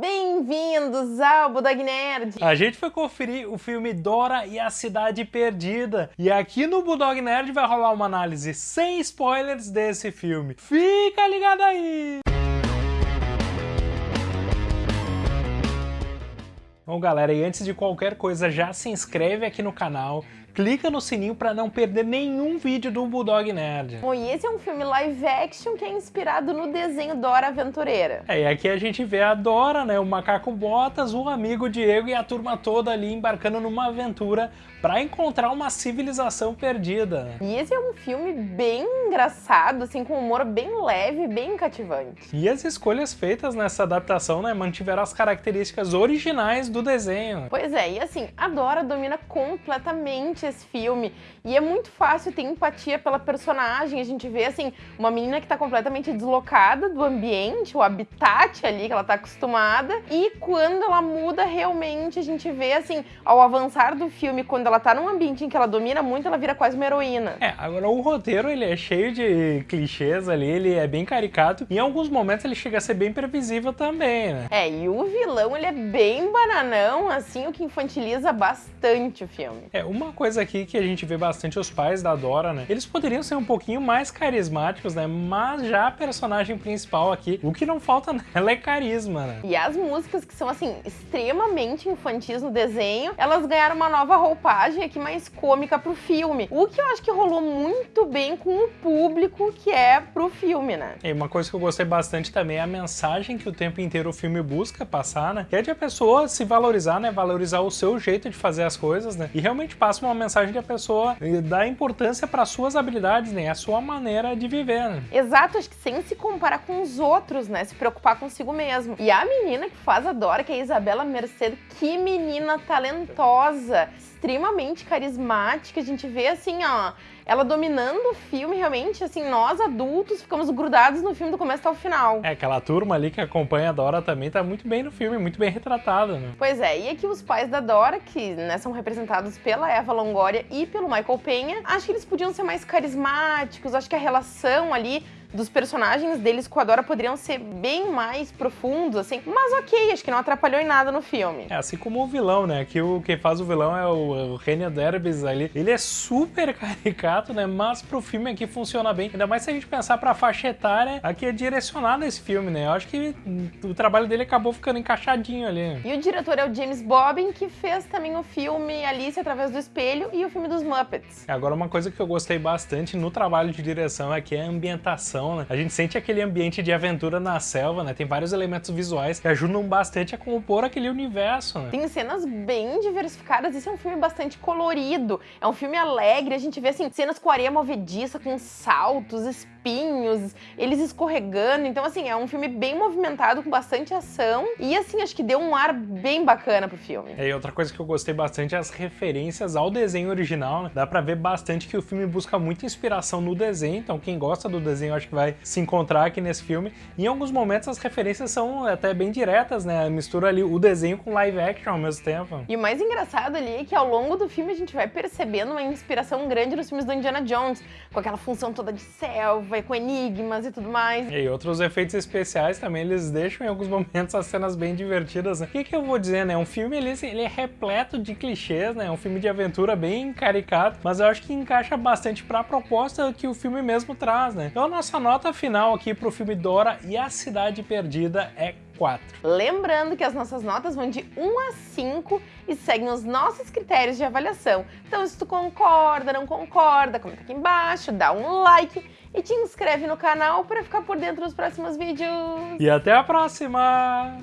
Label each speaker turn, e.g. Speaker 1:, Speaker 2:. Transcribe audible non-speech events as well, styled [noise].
Speaker 1: Bem-vindos ao Budog Nerd!
Speaker 2: A gente foi conferir o filme Dora e a Cidade Perdida. E aqui no Budog Nerd vai rolar uma análise sem spoilers desse filme. Fica ligado aí! Bom, galera, e antes de qualquer coisa, já se inscreve aqui no canal, clica no sininho para não perder nenhum vídeo do Bulldog Nerd.
Speaker 1: Bom, e esse é um filme live action que é inspirado no desenho Dora Aventureira.
Speaker 2: É, e aqui a gente vê a Dora, né, o macaco Botas, o amigo Diego e a turma toda ali embarcando numa aventura para encontrar uma civilização perdida.
Speaker 1: E esse é um filme bem engraçado, assim, com humor bem leve, bem cativante.
Speaker 2: E as escolhas feitas nessa adaptação, né, mantiveram as características originais do desenho.
Speaker 1: Pois é, e assim, a Dora domina completamente esse filme. E é muito fácil ter empatia pela personagem. A gente vê, assim, uma menina que tá completamente deslocada do ambiente, o habitat ali que ela tá acostumada. E quando ela muda, realmente, a gente vê, assim, ao avançar do filme, quando ela tá num ambiente em que ela domina muito, ela vira quase uma heroína.
Speaker 2: É, agora o roteiro, ele é cheio de clichês ali, ele é bem caricato. E em alguns momentos ele chega a ser bem previsível também, né?
Speaker 1: É, e o vilão, ele é bem bananão, assim, o que infantiliza bastante o filme.
Speaker 2: É, uma coisa coisa aqui que a gente vê bastante os pais da Dora, né? Eles poderiam ser um pouquinho mais carismáticos, né? Mas já a personagem principal aqui, o que não falta [laughs] nela é carisma, né?
Speaker 1: E as músicas que são, assim, extremamente infantis no desenho, elas ganharam uma nova roupagem aqui mais cômica pro filme. O que eu acho que rolou muito bem com o público que é pro filme, né?
Speaker 2: E uma coisa que eu gostei bastante também é a mensagem que o tempo inteiro o filme busca passar, né? Que é de a pessoa se valorizar, né? Valorizar o seu jeito de fazer as coisas, né? E realmente passa uma mensagem que a pessoa dá importância para suas habilidades, né? A sua maneira de viver, né?
Speaker 1: Exato, acho que sem se comparar com os outros, né? Se preocupar consigo mesmo. E a menina que faz a Dora, que é a Isabela Mercedes, que menina talentosa, extremamente carismática. A gente vê assim, ó, ela dominando o filme, realmente, assim, nós adultos ficamos grudados no filme do começo até o final.
Speaker 2: É, aquela turma ali que acompanha a Dora também tá muito bem no filme, muito bem retratada, né?
Speaker 1: Pois é, e aqui os pais da Dora, que né, são representados pela Eva Longoria e pelo Michael Penha, acho que eles podiam ser mais carismáticos, acho que a relação ali dos personagens deles com a Dora poderiam ser bem mais profundos, assim. Mas ok, acho que não atrapalhou em nada no filme.
Speaker 2: É, assim como o vilão, né? Que o, quem faz o vilão é o, o Renia Derbys ali. Ele é super [laughs] caricato, né? Mas pro filme aqui funciona bem. Ainda mais se a gente pensar pra faixa etária, aqui é direcionado esse filme, né? Eu acho que o trabalho dele acabou ficando encaixadinho ali.
Speaker 1: E o diretor é o James Bobbin, que fez também o filme Alice Através do Espelho e o filme dos Muppets.
Speaker 2: Agora, uma coisa que eu gostei bastante no trabalho de direção é que é a ambientação né? A gente sente aquele ambiente de aventura na selva, né? Tem vários elementos visuais que ajudam bastante a compor aquele universo, né?
Speaker 1: Tem cenas bem diversificadas, esse é um filme bastante colorido, é um filme alegre, a gente vê, assim, cenas com areia movediça, com saltos, espinhos, eles escorregando, então, assim, é um filme bem movimentado, com bastante ação, e, assim, acho que deu um ar bem bacana pro filme.
Speaker 2: É, e outra coisa que eu gostei bastante é as referências ao desenho original, né? Dá pra ver bastante que o filme busca muita inspiração no desenho, então quem gosta do desenho acho que vai se encontrar aqui nesse filme. Em alguns momentos as referências são até bem diretas, né? Mistura ali o desenho com live action ao mesmo tempo.
Speaker 1: E o mais engraçado ali é que ao longo do filme a gente vai percebendo uma inspiração grande nos filmes do Indiana Jones, com aquela função toda de selva e com enigmas e tudo mais.
Speaker 2: E outros efeitos especiais também, eles deixam em alguns [laughs] momentos as cenas bem divertidas, né? O que, que eu vou dizer, né? Um filme, ele, ele é repleto de clichês, né? É um filme de aventura bem caricato, mas eu acho que encaixa bastante pra proposta que o filme mesmo traz, né? Então a nossa nota final aqui pro filme Dora e a Cidade Perdida é 4.
Speaker 1: Lembrando que as nossas notas vão de 1 a 5 e seguem os nossos critérios de avaliação. Então se tu concorda, não concorda, comenta aqui embaixo, dá um like e te inscreve no canal para ficar por dentro dos próximos vídeos.
Speaker 2: E até a próxima!